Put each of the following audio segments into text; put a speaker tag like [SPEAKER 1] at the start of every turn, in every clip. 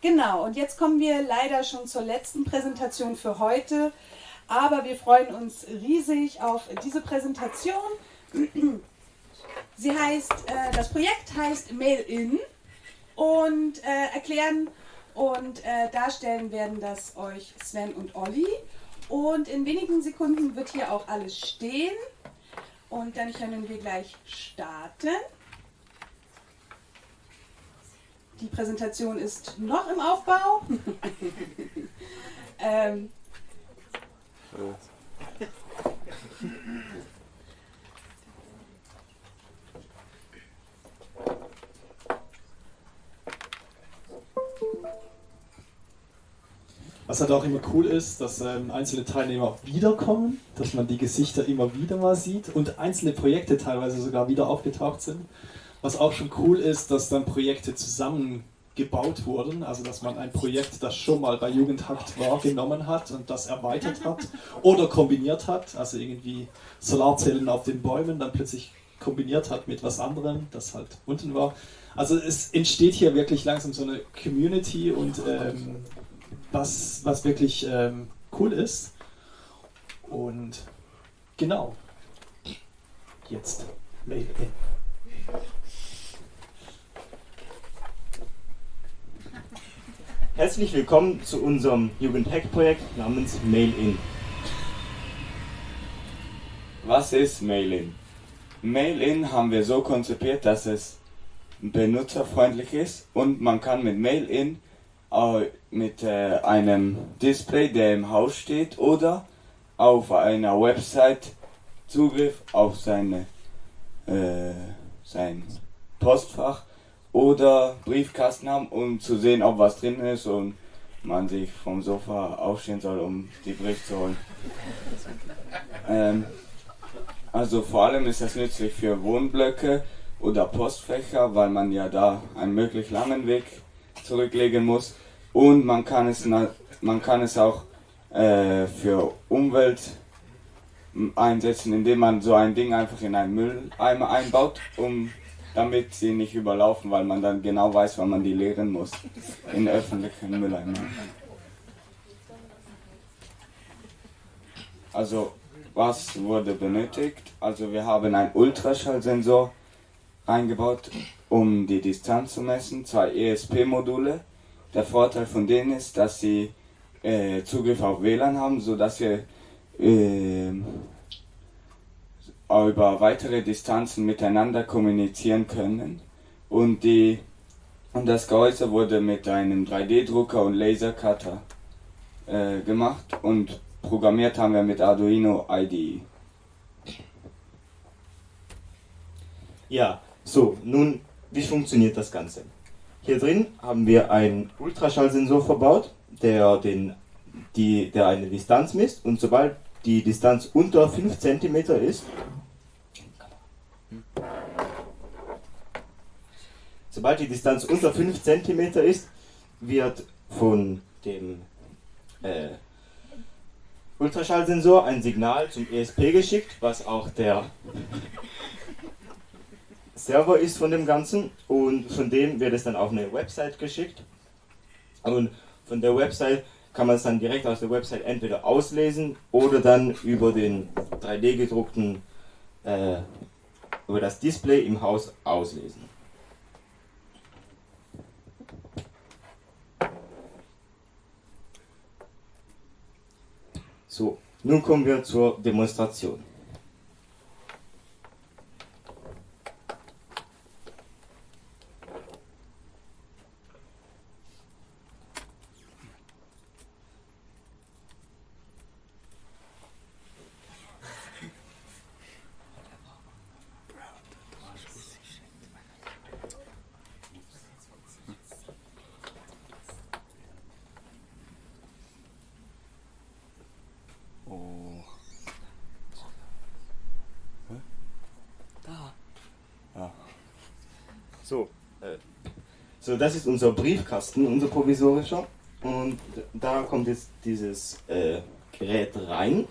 [SPEAKER 1] Genau, und jetzt kommen wir leider schon zur letzten Präsentation für heute, aber wir freuen uns riesig auf diese Präsentation. Sie heißt, äh, das Projekt heißt Mail-In und äh, erklären und äh, darstellen werden das euch Sven und Olli. Und in wenigen Sekunden wird hier auch alles stehen und dann können wir gleich starten. Die Präsentation ist noch im Aufbau. ähm.
[SPEAKER 2] Was halt auch immer cool ist, dass ähm, einzelne Teilnehmer wiederkommen, dass man die Gesichter immer wieder mal sieht und einzelne Projekte teilweise sogar wieder aufgetaucht sind. Was auch schon cool ist, dass dann Projekte zusammengebaut wurden, also dass man ein Projekt, das schon mal bei Jugendhakt war, genommen hat und das erweitert hat oder kombiniert hat, also irgendwie Solarzellen auf den Bäumen dann plötzlich kombiniert hat mit was anderem, das halt unten war. Also es entsteht hier wirklich langsam so eine Community und ähm, was, was wirklich ähm, cool ist. Und genau, jetzt Mail in.
[SPEAKER 3] Herzlich willkommen zu unserem Jugendhack-Projekt namens Mail-In.
[SPEAKER 4] Was ist Mail-In? Mail-In haben wir so konzipiert, dass es benutzerfreundlich ist und man kann mit Mail-In mit äh, einem Display, der im Haus steht, oder auf einer Website Zugriff auf seine, äh, sein Postfach oder Briefkasten haben, um zu sehen, ob was drin ist und man sich vom Sofa aufstehen soll, um die Brief zu holen. Ähm, also vor allem ist das nützlich für Wohnblöcke oder Postfächer, weil man ja da einen möglich langen Weg zurücklegen muss. Und man kann es, man kann es auch äh, für Umwelt einsetzen, indem man so ein Ding einfach in einen Mülleimer einbaut, um damit sie nicht überlaufen, weil man dann genau weiß, wann man die leeren muss. In öffentlichen Mülleimern. Also, was wurde benötigt? Also, wir haben einen Ultraschallsensor eingebaut, um die Distanz zu messen, zwei ESP-Module. Der Vorteil von denen ist, dass sie äh, Zugriff auf WLAN haben, sodass wir äh, über weitere Distanzen miteinander kommunizieren können. Und, die, und das Gehäuse wurde mit einem 3D-Drucker und Lasercutter äh, gemacht und programmiert haben wir mit Arduino IDE.
[SPEAKER 3] Ja, so, nun, wie funktioniert das Ganze? Hier drin haben wir einen Ultraschallsensor verbaut, der, den, die, der eine Distanz misst und sobald die Distanz unter 5 cm ist, Sobald die Distanz unter 5 cm ist, wird von dem äh, Ultraschallsensor ein Signal zum ESP geschickt, was auch der Server ist von dem Ganzen. Und von dem wird es dann auf eine Website geschickt. Und von der Website kann man es dann direkt aus der Website entweder auslesen oder dann über den 3D gedruckten äh, über das Display im Haus auslesen. So, nun kommen wir zur Demonstration. So, äh, so, das ist unser Briefkasten, unser provisorischer. Und da kommt jetzt dieses äh, Gerät rein.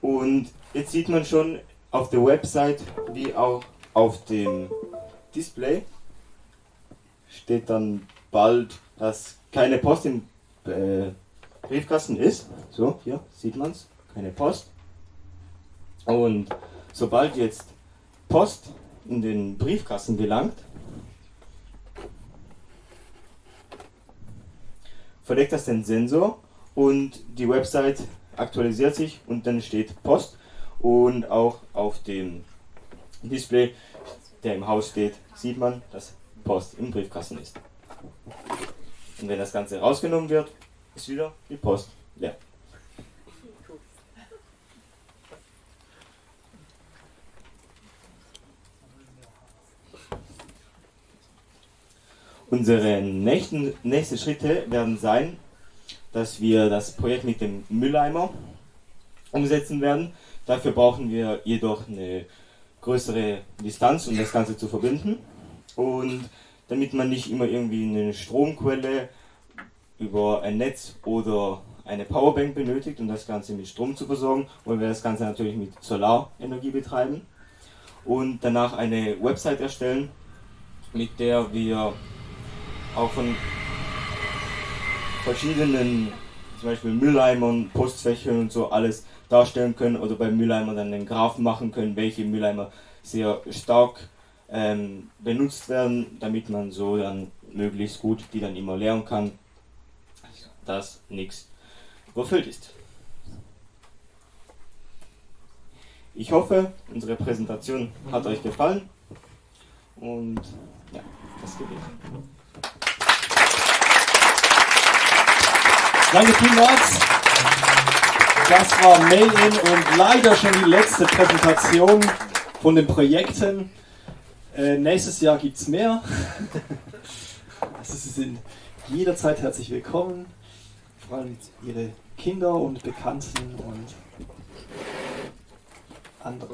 [SPEAKER 3] Und jetzt sieht man schon auf der Website wie auch auf dem Display steht dann bald, dass keine Post im äh, Briefkasten ist. So, hier sieht man es, keine Post. Und sobald jetzt Post in den Briefkasten gelangt, verdeckt das den Sensor und die Website aktualisiert sich und dann steht Post und auch auf dem Display, der im Haus steht, sieht man, dass Post im Briefkasten ist. Und wenn das Ganze rausgenommen wird, ist wieder die Post leer. Unsere nächsten, nächsten Schritte werden sein, dass wir das Projekt mit dem Mülleimer umsetzen werden. Dafür brauchen wir jedoch eine größere Distanz, um das Ganze zu verbinden. Und damit man nicht immer irgendwie eine Stromquelle über ein Netz oder eine Powerbank benötigt, um das Ganze mit Strom zu versorgen, wollen wir das Ganze natürlich mit Solarenergie betreiben und danach eine Website erstellen, mit der wir auch von verschiedenen, zum Beispiel Mülleimern, Postfächern und so alles darstellen können oder bei Mülleimern dann einen Graphen machen können, welche Mülleimer sehr stark ähm, benutzt werden, damit man so dann möglichst gut die dann immer leeren kann, dass nichts überfüllt ist. Ich hoffe, unsere Präsentation hat euch gefallen und ja, das geht.
[SPEAKER 2] Danke vielmals. Das war Mail-In und leider schon die letzte Präsentation von den Projekten. Äh, nächstes Jahr gibt es mehr. Also Sie sind jederzeit herzlich willkommen. Vor allem Ihre Kinder und Bekannten und andere.